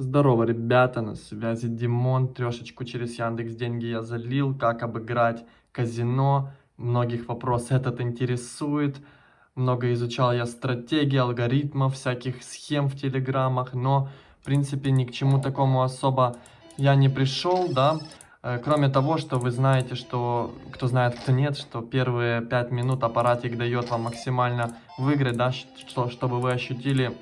Здорово, ребята, на связи Димон. Трешечку через Яндекс деньги я залил. Как обыграть казино. Многих вопрос этот интересует. Много изучал я стратегии, алгоритмов, всяких схем в телеграммах. Но, в принципе, ни к чему такому особо я не пришел, да. Э, кроме того, что вы знаете, что, кто знает, кто нет, что первые 5 минут аппаратик дает вам максимально выиграть, да, что, чтобы вы ощутили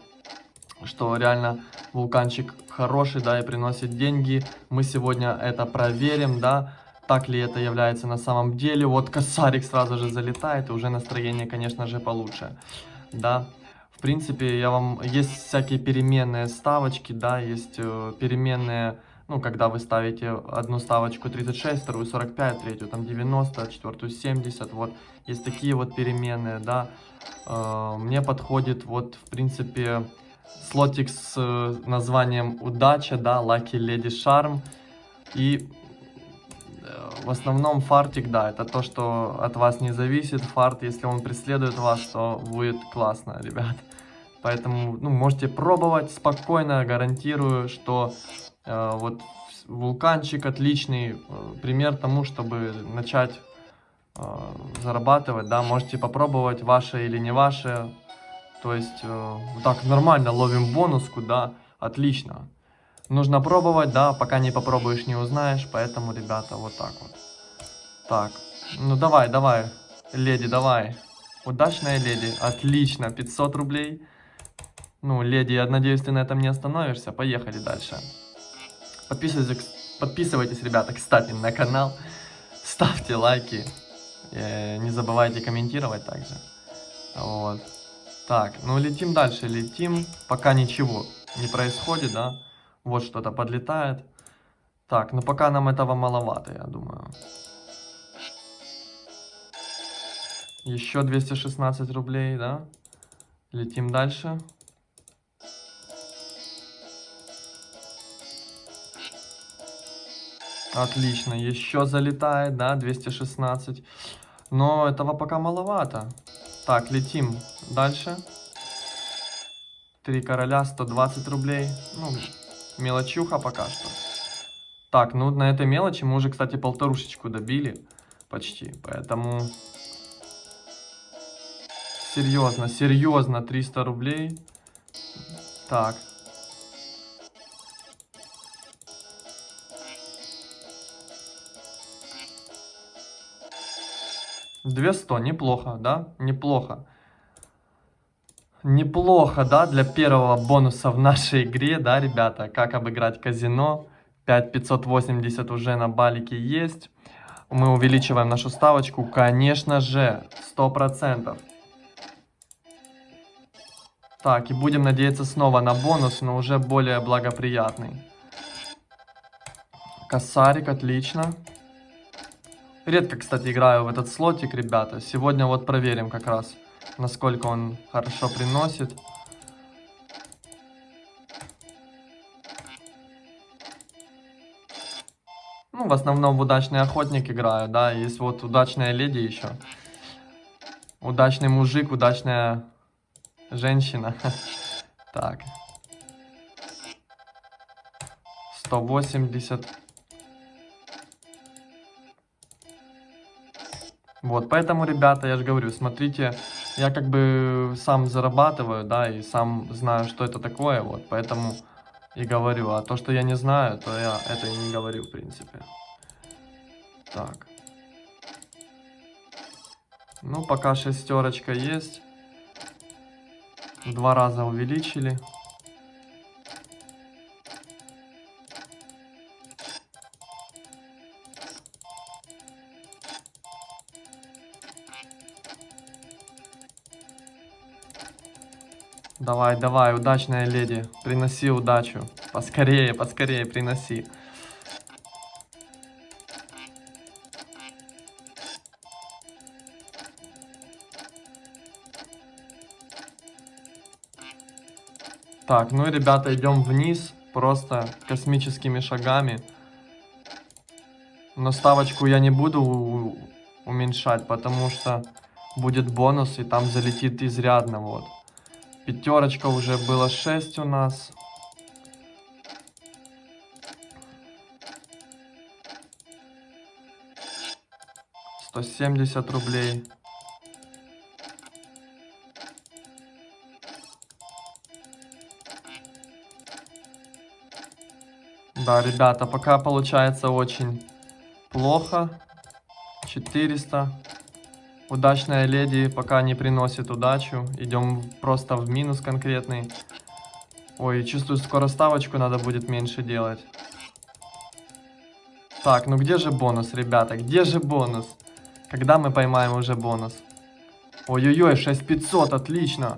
что реально вулканчик хороший, да, и приносит деньги. Мы сегодня это проверим, да, так ли это является на самом деле. Вот косарик сразу же залетает, и уже настроение, конечно же, получше, да. В принципе, я вам... Есть всякие переменные ставочки, да, есть э, переменные... Ну, когда вы ставите одну ставочку 36, вторую 45, третью там 90, четвертую 70, вот. Есть такие вот переменные, да. Э, мне подходит вот, в принципе, слотик с э, названием «Удача», да, «Lucky Lady Charm». И э, в основном фартик, да, это то, что от вас не зависит. Фарт, если он преследует вас, то будет классно, ребят. Поэтому, ну, можете пробовать спокойно, гарантирую, что э, вот вулканчик отличный э, пример тому, чтобы начать э, зарабатывать, да, можете попробовать, ваше или не ваше, то есть, э, так, нормально ловим бонуску, да, отлично. Нужно пробовать, да, пока не попробуешь, не узнаешь, поэтому, ребята, вот так вот. Так, ну давай, давай, леди, давай. Удачная леди, отлично, 500 рублей. Ну, леди, я надеюсь, ты на этом не остановишься, поехали дальше. Подписывайтесь, подписывайтесь, ребята, кстати, на канал, ставьте лайки, э, не забывайте комментировать также. Вот. Так, ну летим дальше, летим. Пока ничего не происходит, да. Вот что-то подлетает. Так, ну пока нам этого маловато, я думаю. Еще 216 рублей, да. Летим дальше. Отлично, еще залетает, да, 216. Но этого пока маловато. Так, летим дальше. Три короля, 120 рублей. Ну, мелочуха пока что. Так, ну на этой мелочи мы уже, кстати, полторушечку добили. Почти. Поэтому... Серьезно, серьезно, 300 рублей. Так. 200, неплохо, да? Неплохо. Неплохо, да, для первого бонуса в нашей игре, да, ребята? Как обыграть казино. 5580 уже на балике есть. Мы увеличиваем нашу ставочку, конечно же, 100%. Так, и будем надеяться снова на бонус, но уже более благоприятный. Косарик, отлично. Редко, кстати, играю в этот слотик, ребята. Сегодня вот проверим как раз, насколько он хорошо приносит. Ну, в основном в удачный охотник играю, да. Есть вот удачная леди еще. Удачный мужик, удачная женщина. Так. 180. Вот, поэтому, ребята, я же говорю, смотрите, я как бы сам зарабатываю, да, и сам знаю, что это такое, вот, поэтому и говорю. А то, что я не знаю, то я это и не говорю, в принципе. Так. Ну, пока шестерочка есть. Два раза увеличили. Давай, давай, удачная леди. Приноси удачу. Поскорее, поскорее приноси. Так, ну и, ребята, идем вниз. Просто космическими шагами. Но ставочку я не буду уменьшать, потому что будет бонус, и там залетит изрядно, вот. Пятерочка уже было 6 у нас. Сто семьдесят рублей. Да, ребята, пока получается очень плохо. 400. Удачная леди пока не приносит удачу. Идем просто в минус конкретный. Ой, чувствую, скоро ставочку надо будет меньше делать. Так, ну где же бонус, ребята? Где же бонус? Когда мы поймаем уже бонус? Ой-ой-ой, 6500, отлично.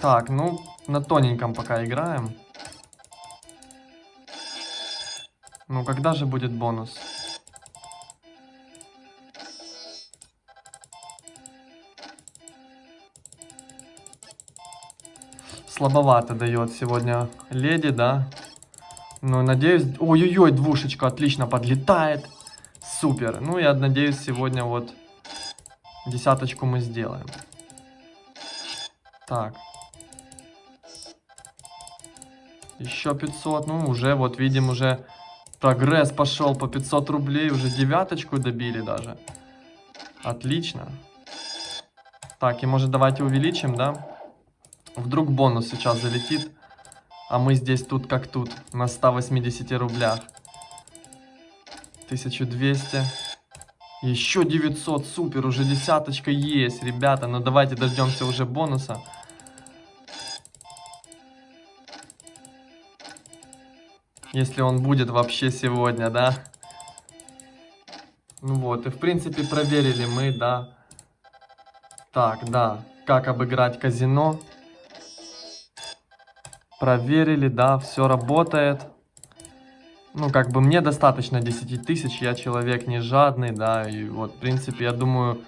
Так, ну, на тоненьком пока играем. Ну, когда же будет бонус? Слабовато дает сегодня леди, да? Ну, надеюсь... Ой-ой-ой, двушечка отлично подлетает. Супер. Ну, я надеюсь, сегодня вот десяточку мы сделаем. Так. Еще 500. Ну, уже, вот видим, уже прогресс пошел по 500 рублей. Уже девяточку добили даже. Отлично. Так, и может давайте увеличим, да? Вдруг бонус сейчас залетит. А мы здесь тут как тут. На 180 рублях. 1200. Еще 900. Супер, уже десяточка есть, ребята. Но ну, давайте дождемся уже бонуса. Если он будет вообще сегодня, да? Ну вот, и в принципе проверили мы, да. Так, да. Как обыграть казино. Проверили, да, все работает. Ну, как бы мне достаточно 10 тысяч, я человек не жадный, да, и вот, в принципе, я думаю,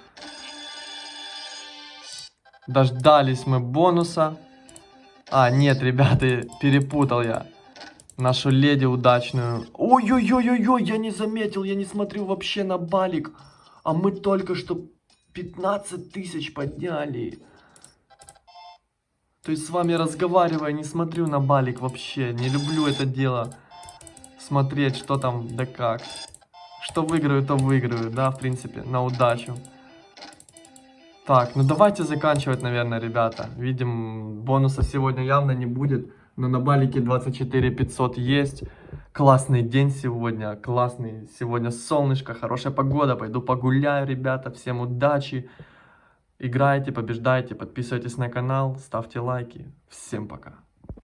дождались мы бонуса. А, нет, ребята, перепутал я нашу леди удачную. Ой-ой-ой-ой-ой, я не заметил, я не смотрю вообще на балик. А мы только что 15 тысяч подняли. То есть с вами разговаривая, не смотрю на балик вообще. Не люблю это дело. Смотреть, что там, да как. Что выиграю, то выиграю, да, в принципе, на удачу. Так, ну давайте заканчивать, наверное, ребята. Видим, бонуса сегодня явно не будет. Но на балике 24 500 есть. Классный день сегодня, классный. Сегодня солнышко, хорошая погода. Пойду погуляю, ребята. Всем удачи. Играйте, побеждайте, подписывайтесь на канал, ставьте лайки. Всем пока.